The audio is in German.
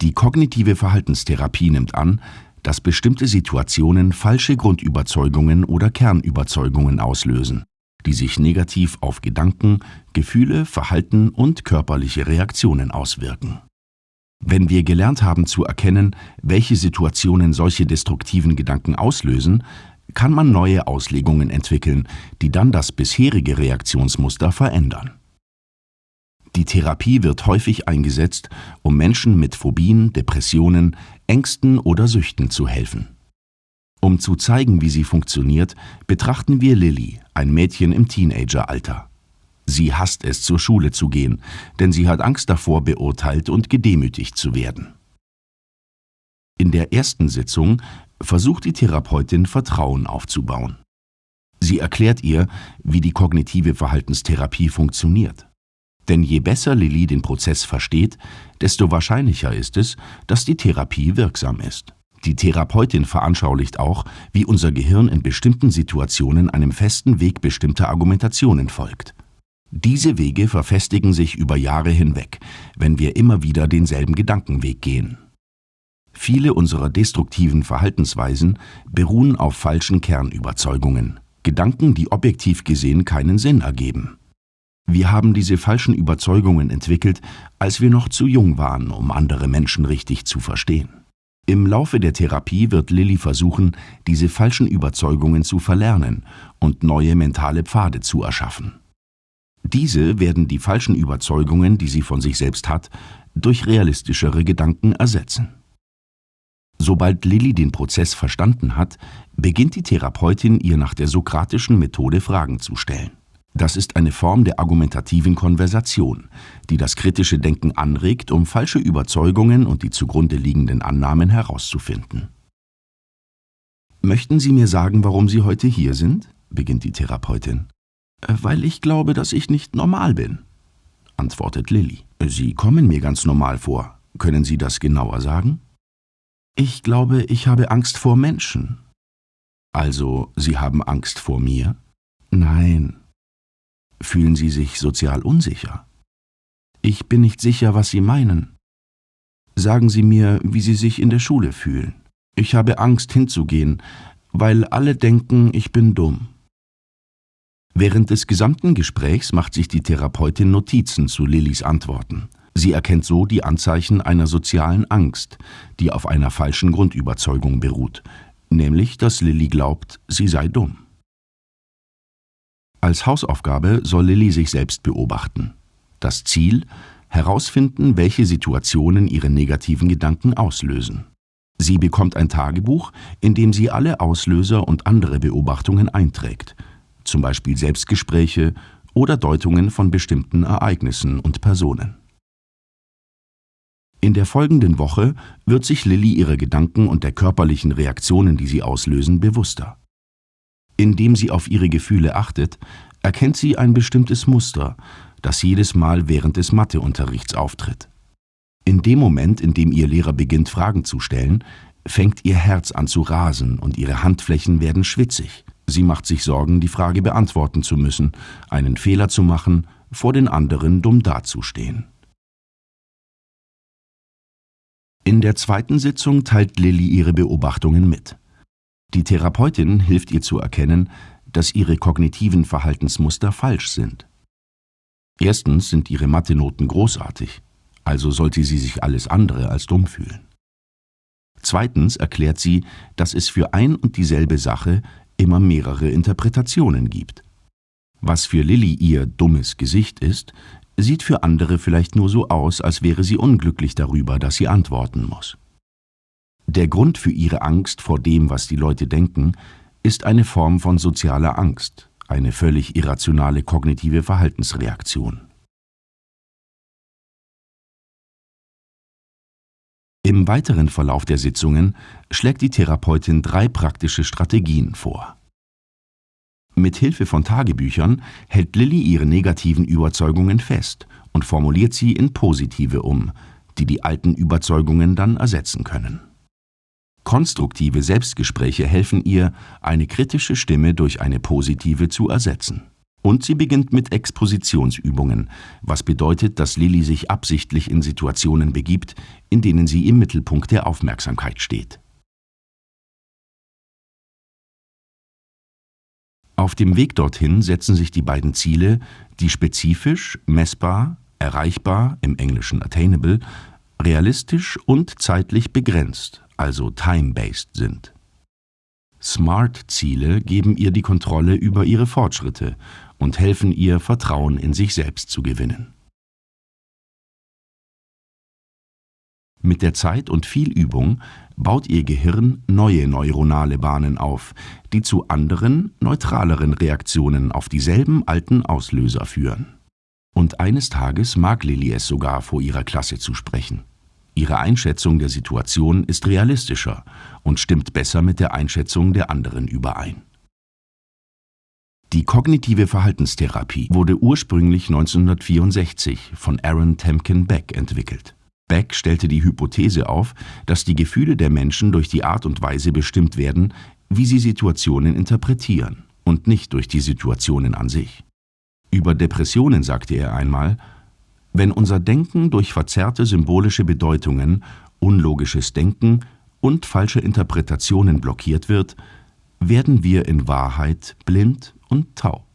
Die kognitive Verhaltenstherapie nimmt an, dass bestimmte Situationen falsche Grundüberzeugungen oder Kernüberzeugungen auslösen, die sich negativ auf Gedanken, Gefühle, Verhalten und körperliche Reaktionen auswirken. Wenn wir gelernt haben zu erkennen, welche Situationen solche destruktiven Gedanken auslösen, kann man neue Auslegungen entwickeln, die dann das bisherige Reaktionsmuster verändern. Die Therapie wird häufig eingesetzt, um Menschen mit Phobien, Depressionen, Ängsten oder Süchten zu helfen. Um zu zeigen, wie sie funktioniert, betrachten wir Lilly, ein Mädchen im Teenageralter. Sie hasst es, zur Schule zu gehen, denn sie hat Angst davor, beurteilt und gedemütigt zu werden. In der ersten Sitzung versucht die Therapeutin Vertrauen aufzubauen. Sie erklärt ihr, wie die kognitive Verhaltenstherapie funktioniert. Denn je besser Lilly den Prozess versteht, desto wahrscheinlicher ist es, dass die Therapie wirksam ist. Die Therapeutin veranschaulicht auch, wie unser Gehirn in bestimmten Situationen einem festen Weg bestimmter Argumentationen folgt. Diese Wege verfestigen sich über Jahre hinweg, wenn wir immer wieder denselben Gedankenweg gehen. Viele unserer destruktiven Verhaltensweisen beruhen auf falschen Kernüberzeugungen, Gedanken, die objektiv gesehen keinen Sinn ergeben. Wir haben diese falschen Überzeugungen entwickelt, als wir noch zu jung waren, um andere Menschen richtig zu verstehen. Im Laufe der Therapie wird Lilly versuchen, diese falschen Überzeugungen zu verlernen und neue mentale Pfade zu erschaffen. Diese werden die falschen Überzeugungen, die sie von sich selbst hat, durch realistischere Gedanken ersetzen. Sobald Lilly den Prozess verstanden hat, beginnt die Therapeutin ihr nach der sokratischen Methode Fragen zu stellen. Das ist eine Form der argumentativen Konversation, die das kritische Denken anregt, um falsche Überzeugungen und die zugrunde liegenden Annahmen herauszufinden. Möchten Sie mir sagen, warum Sie heute hier sind? beginnt die Therapeutin. Äh, weil ich glaube, dass ich nicht normal bin, antwortet Lilly. Sie kommen mir ganz normal vor. Können Sie das genauer sagen? Ich glaube, ich habe Angst vor Menschen. Also, Sie haben Angst vor mir? Nein, Fühlen Sie sich sozial unsicher? Ich bin nicht sicher, was Sie meinen. Sagen Sie mir, wie Sie sich in der Schule fühlen. Ich habe Angst hinzugehen, weil alle denken, ich bin dumm. Während des gesamten Gesprächs macht sich die Therapeutin Notizen zu Lillys Antworten. Sie erkennt so die Anzeichen einer sozialen Angst, die auf einer falschen Grundüberzeugung beruht, nämlich dass Lilly glaubt, sie sei dumm. Als Hausaufgabe soll Lilly sich selbst beobachten. Das Ziel? Herausfinden, welche Situationen ihre negativen Gedanken auslösen. Sie bekommt ein Tagebuch, in dem sie alle Auslöser und andere Beobachtungen einträgt, zum Beispiel Selbstgespräche oder Deutungen von bestimmten Ereignissen und Personen. In der folgenden Woche wird sich Lilly ihrer Gedanken und der körperlichen Reaktionen, die sie auslösen, bewusster. Indem sie auf ihre Gefühle achtet, erkennt sie ein bestimmtes Muster, das jedes Mal während des Matheunterrichts auftritt. In dem Moment, in dem ihr Lehrer beginnt, Fragen zu stellen, fängt ihr Herz an zu rasen und ihre Handflächen werden schwitzig. Sie macht sich Sorgen, die Frage beantworten zu müssen, einen Fehler zu machen, vor den anderen dumm dazustehen. In der zweiten Sitzung teilt Lilly ihre Beobachtungen mit. Die Therapeutin hilft ihr zu erkennen, dass ihre kognitiven Verhaltensmuster falsch sind. Erstens sind ihre Mathe-Noten großartig, also sollte sie sich alles andere als dumm fühlen. Zweitens erklärt sie, dass es für ein und dieselbe Sache immer mehrere Interpretationen gibt. Was für Lilly ihr dummes Gesicht ist, sieht für andere vielleicht nur so aus, als wäre sie unglücklich darüber, dass sie antworten muss. Der Grund für ihre Angst vor dem, was die Leute denken, ist eine Form von sozialer Angst, eine völlig irrationale kognitive Verhaltensreaktion. Im weiteren Verlauf der Sitzungen schlägt die Therapeutin drei praktische Strategien vor. Mit Hilfe von Tagebüchern hält Lilly ihre negativen Überzeugungen fest und formuliert sie in positive um, die die alten Überzeugungen dann ersetzen können. Konstruktive Selbstgespräche helfen ihr, eine kritische Stimme durch eine positive zu ersetzen. Und sie beginnt mit Expositionsübungen, was bedeutet, dass Lilly sich absichtlich in Situationen begibt, in denen sie im Mittelpunkt der Aufmerksamkeit steht. Auf dem Weg dorthin setzen sich die beiden Ziele, die spezifisch, messbar, erreichbar im Englischen attainable, realistisch und zeitlich begrenzt, also time-based sind. SMART-Ziele geben ihr die Kontrolle über ihre Fortschritte und helfen ihr, Vertrauen in sich selbst zu gewinnen. Mit der Zeit und viel Übung baut ihr Gehirn neue neuronale Bahnen auf, die zu anderen, neutraleren Reaktionen auf dieselben alten Auslöser führen. Und eines Tages mag Lilly es sogar vor ihrer Klasse zu sprechen. Ihre Einschätzung der Situation ist realistischer und stimmt besser mit der Einschätzung der anderen überein. Die kognitive Verhaltenstherapie wurde ursprünglich 1964 von Aaron Temkin Beck entwickelt. Beck stellte die Hypothese auf, dass die Gefühle der Menschen durch die Art und Weise bestimmt werden, wie sie Situationen interpretieren und nicht durch die Situationen an sich. Über Depressionen sagte er einmal, wenn unser Denken durch verzerrte symbolische Bedeutungen, unlogisches Denken und falsche Interpretationen blockiert wird, werden wir in Wahrheit blind und taub.